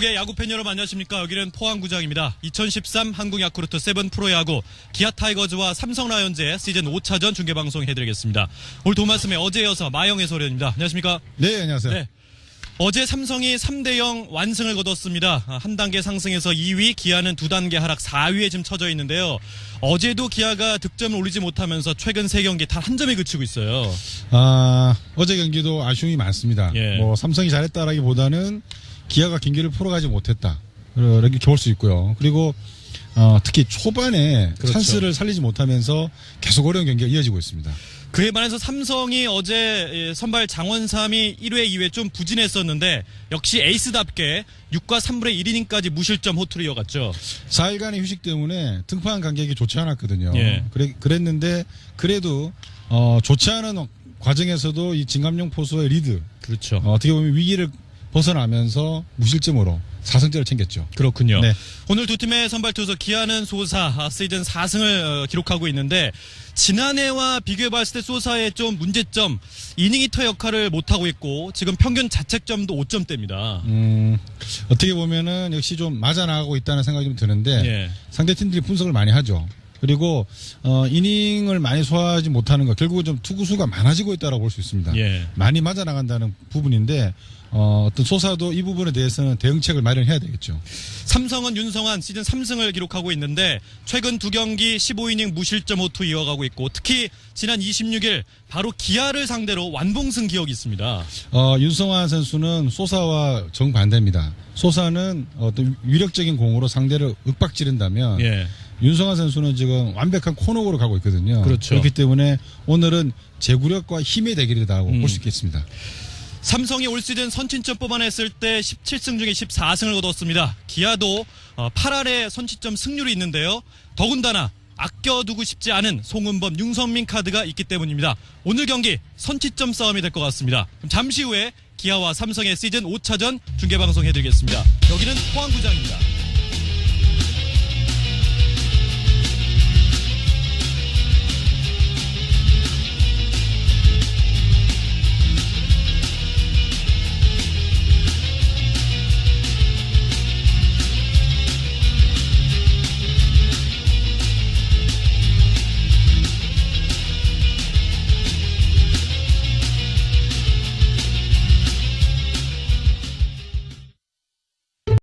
네, 야구팬 여러분 안녕하십니까. 여기는 포항구장입니다. 2013 한국 야쿠르트 세븐 프로야구 기아 타이거즈와 삼성 라이온즈의 시즌 5차전 중계방송 해드리겠습니다. 오늘 도움 말씀에 어제 이어서 마해영 위원입니다. 안녕하십니까. 네, 안녕하세요. 네. 어제 삼성이 3대0 완승을 거뒀습니다. 아, 한 단계 상승해서 2위, 기아는 두 단계 하락 4위에 지금 처져 있는데요. 어제도 기아가 득점을 올리지 못하면서 최근 3경기 단 한 점에 그치고 있어요. 아, 어제 경기도 아쉬움이 많습니다. 예. 뭐 삼성이 잘했다라기보다는 기아가 경기를 풀어가지 못했다. 이렇게 볼수 있고요. 그리고 어, 특히 초반에 그렇죠. 찬스를 살리지 못하면서 계속 어려운 경기가 이어지고 있습니다. 그에 반해서 삼성이 어제 예, 선발 장원삼이 1회, 2회 좀 부진했었는데 역시 에이스답게 6과 3분의 1이닝까지 무실점 호투를 이어갔죠. 4일간의 휴식 때문에 등판 간격이 좋지 않았거든요. 예. 그래, 그랬는데 그래도 어, 좋지 않은 과정에서도 이 진갑용 포수의 리드 그렇죠. 어, 어떻게 보면 위기를 벗어나면서 무실점으로 4승째를 챙겼죠. 그렇군요. 네. 오늘 두 팀의 선발 투수 기아는 소사 아, 시즌 4승을 기록하고 있는데 지난해와 비교해 봤을 때 소사의 좀 문제점 이닝 eater 역할을 못 하고 있고 지금 평균 자책점도 5점대입니다. 음, 어떻게 보면은 역시 좀 맞아 나가고 있다는 생각이 좀 드는데 예. 상대 팀들이 분석을 많이 하죠. 그리고 어, 이닝을 많이 소화하지 못하는 거 결국은 좀 투구 수가 많아지고 있다고 볼 수 있습니다. 예. 많이 맞아 나간다는 부분인데 어, 어떤 소사도 이 부분에 대해서는 대응책을 마련해야 되겠죠. 삼성은 윤성환 시즌 3승을 기록하고 있는데 최근 두 경기 15이닝 무실점 호투 이어가고 있고 특히 지난 26일 바로 기아를 상대로 완봉승 기억이 있습니다. 어, 윤성환 선수는 소사와 정반대입니다. 소사는 어떤 위력적인 공으로 상대를 윽박 지른다면 예. 윤성환 선수는 지금 완벽한 코너으로 가고 있거든요. 그렇죠. 그렇기 때문에 오늘은 제구력과 힘의 대결이라고 음. 볼수 있겠습니다. 삼성이 올 시즌 선취점 뽑아냈을 때 17승 중에 14승을 거뒀습니다. 기아도 8할의 선취점 승률이 있는데요. 더군다나 아껴두고 싶지 않은 송은범, 윤성민 카드가 있기 때문입니다. 오늘 경기 선취점 싸움이 될 것 같습니다. 잠시 후에 기아와 삼성의 시즌 5차전 중계방송 해드리겠습니다. 여기는 포항구장입니다.